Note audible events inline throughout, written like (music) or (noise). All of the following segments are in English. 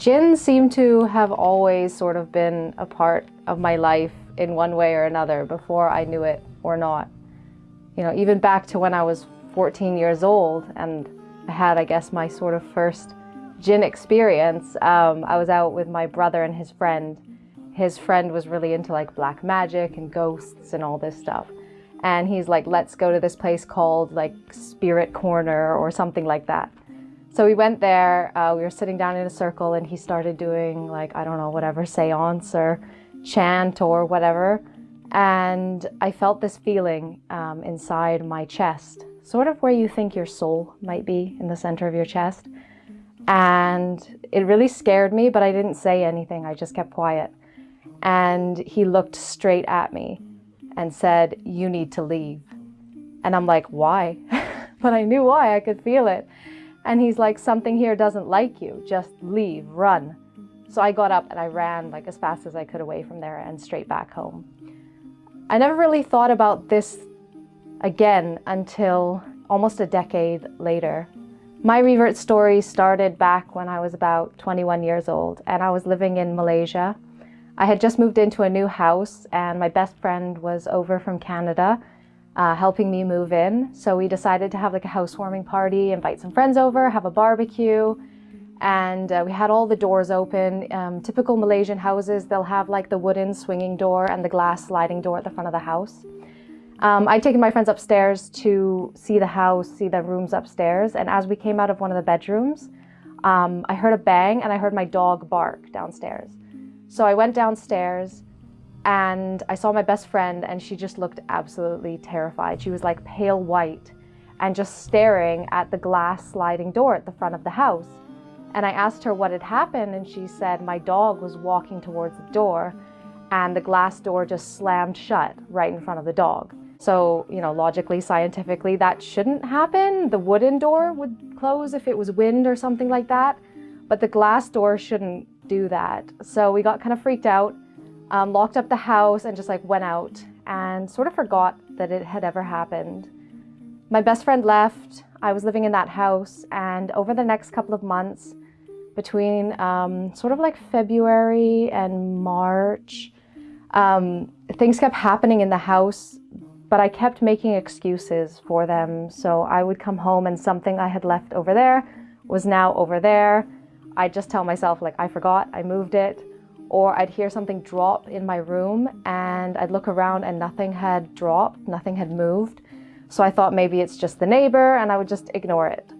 Jinn seemed to have always sort of been a part of my life in one way or another before I knew it or not. You know, even back to when I was 14 years old and I had, I guess, my sort of first Jinn experience. Um, I was out with my brother and his friend. His friend was really into like black magic and ghosts and all this stuff. And he's like, let's go to this place called like Spirit Corner or something like that. So we went there, uh, we were sitting down in a circle and he started doing like, I don't know, whatever, seance or chant or whatever. And I felt this feeling um, inside my chest, sort of where you think your soul might be in the center of your chest. And it really scared me, but I didn't say anything. I just kept quiet. And he looked straight at me and said, you need to leave. And I'm like, why? (laughs) but I knew why, I could feel it. And he's like, something here doesn't like you, just leave, run. So I got up and I ran like as fast as I could away from there and straight back home. I never really thought about this again until almost a decade later. My revert story started back when I was about 21 years old and I was living in Malaysia. I had just moved into a new house and my best friend was over from Canada uh, helping me move in. So we decided to have like a housewarming party, invite some friends over, have a barbecue, and uh, we had all the doors open. Um, typical Malaysian houses, they'll have like the wooden swinging door and the glass sliding door at the front of the house. Um, I'd taken my friends upstairs to see the house, see the rooms upstairs, and as we came out of one of the bedrooms, um, I heard a bang and I heard my dog bark downstairs. So I went downstairs and I saw my best friend and she just looked absolutely terrified. She was like pale white and just staring at the glass sliding door at the front of the house. And I asked her what had happened and she said my dog was walking towards the door and the glass door just slammed shut right in front of the dog. So, you know, logically, scientifically, that shouldn't happen. The wooden door would close if it was wind or something like that, but the glass door shouldn't do that. So we got kind of freaked out, um, locked up the house and just like went out and sort of forgot that it had ever happened. My best friend left. I was living in that house and over the next couple of months, between um, sort of like February and March. Um, things kept happening in the house, but I kept making excuses for them. So I would come home and something I had left over there was now over there. I'd just tell myself like, I forgot, I moved it. Or I'd hear something drop in my room and I'd look around and nothing had dropped, nothing had moved. So I thought maybe it's just the neighbor and I would just ignore it.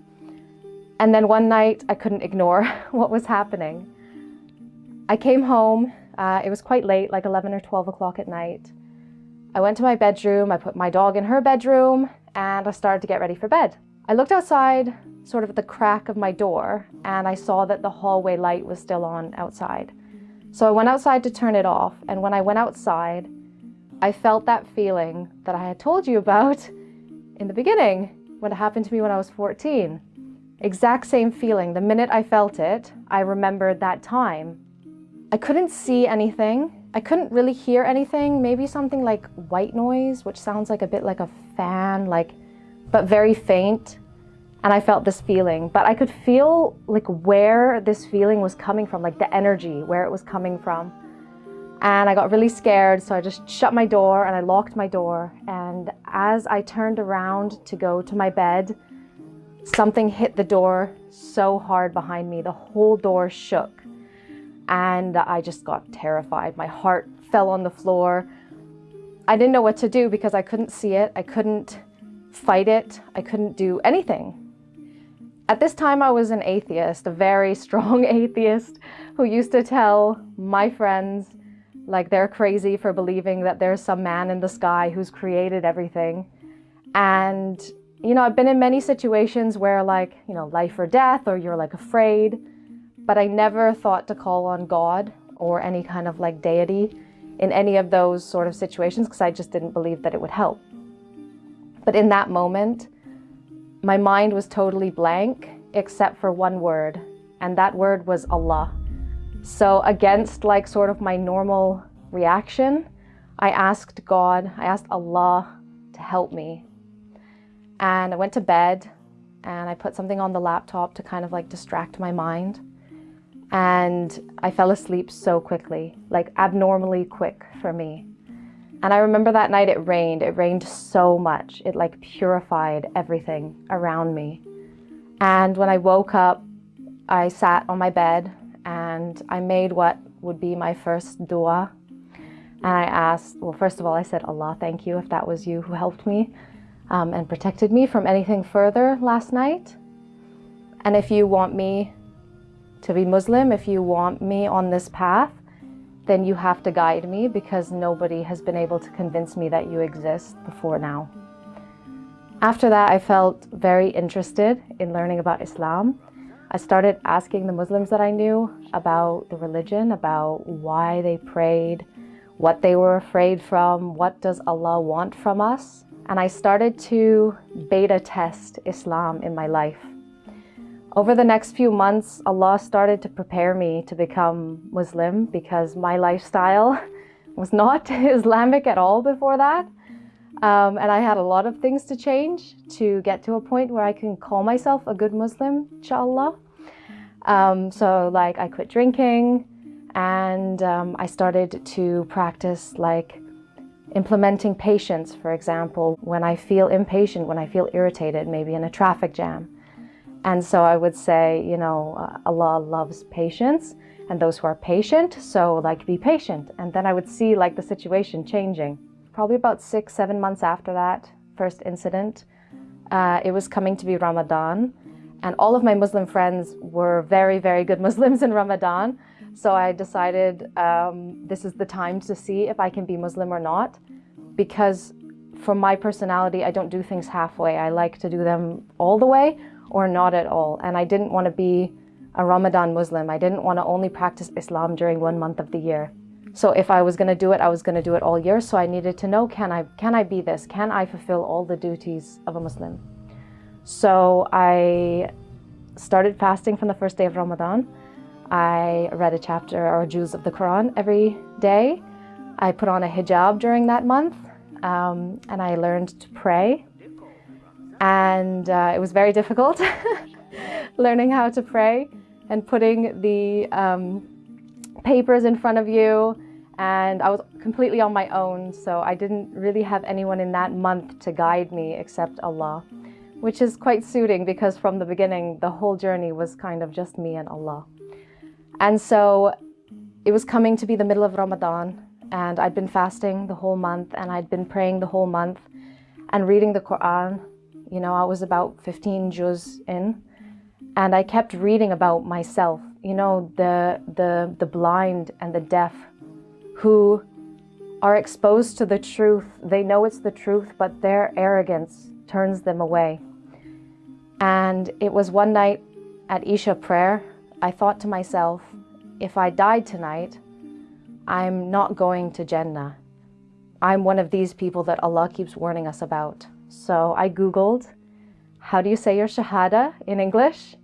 And then one night I couldn't ignore (laughs) what was happening. I came home, uh, it was quite late, like 11 or 12 o'clock at night. I went to my bedroom, I put my dog in her bedroom, and I started to get ready for bed. I looked outside, sort of at the crack of my door, and I saw that the hallway light was still on outside. So I went outside to turn it off, and when I went outside, I felt that feeling that I had told you about in the beginning, when it happened to me when I was 14. Exact same feeling. The minute I felt it, I remembered that time. I couldn't see anything. I couldn't really hear anything. Maybe something like white noise, which sounds like a bit like a fan, like, but very faint. And I felt this feeling, but I could feel like where this feeling was coming from, like the energy, where it was coming from. And I got really scared, so I just shut my door and I locked my door. And as I turned around to go to my bed, Something hit the door so hard behind me. The whole door shook. And I just got terrified. My heart fell on the floor. I didn't know what to do because I couldn't see it. I couldn't fight it. I couldn't do anything. At this time, I was an atheist, a very (laughs) strong atheist who used to tell my friends like they're crazy for believing that there's some man in the sky who's created everything. And you know, I've been in many situations where like, you know, life or death or you're like afraid, but I never thought to call on God or any kind of like deity in any of those sort of situations because I just didn't believe that it would help. But in that moment, my mind was totally blank except for one word, and that word was Allah. So against like sort of my normal reaction, I asked God, I asked Allah to help me and I went to bed and I put something on the laptop to kind of like distract my mind. and I fell asleep so quickly, like abnormally quick for me. And I remember that night it rained. It rained so much. It like purified everything around me. And when I woke up, I sat on my bed and I made what would be my first dua. And I asked, well, first of all, I said, Allah, thank you if that was you who helped me um, and protected me from anything further last night. And if you want me to be Muslim, if you want me on this path, then you have to guide me because nobody has been able to convince me that you exist before now. After that, I felt very interested in learning about Islam. I started asking the Muslims that I knew about the religion, about why they prayed, what they were afraid from, what does Allah want from us. And I started to beta test Islam in my life. Over the next few months, Allah started to prepare me to become Muslim because my lifestyle (laughs) was not (laughs) Islamic at all before that. Um, and I had a lot of things to change to get to a point where I can call myself a good Muslim, inshallah. Um, so like I quit drinking and um, I started to practice like implementing patience, for example, when I feel impatient, when I feel irritated, maybe in a traffic jam. And so I would say, you know, uh, Allah loves patience and those who are patient, so like be patient. And then I would see like the situation changing. Probably about six, seven months after that first incident, uh, it was coming to be Ramadan. And all of my Muslim friends were very, very good (laughs) Muslims in Ramadan. So I decided um, this is the time to see if I can be Muslim or not. Because for my personality, I don't do things halfway. I like to do them all the way or not at all. And I didn't want to be a Ramadan Muslim. I didn't want to only practice Islam during one month of the year. So if I was going to do it, I was going to do it all year. So I needed to know, can I, can I be this? Can I fulfill all the duties of a Muslim? So I started fasting from the first day of Ramadan. I read a chapter or juz of the Quran every day. I put on a hijab during that month um, and I learned to pray and uh, it was very difficult (laughs) learning how to pray and putting the um, papers in front of you. And I was completely on my own so I didn't really have anyone in that month to guide me except Allah which is quite suiting because from the beginning the whole journey was kind of just me and Allah. And so it was coming to be the middle of Ramadan and I'd been fasting the whole month and I'd been praying the whole month and reading the Quran you know, I was about 15 juz in and I kept reading about myself, you know, the, the, the blind and the deaf who are exposed to the truth. They know it's the truth, but their arrogance turns them away. And it was one night at Isha prayer, I thought to myself, if I died tonight, I'm not going to Jannah. I'm one of these people that Allah keeps warning us about. So I Googled, how do you say your Shahada in English?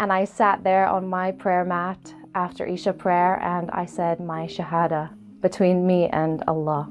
And I sat there on my prayer mat after Isha prayer and I said my Shahada between me and Allah.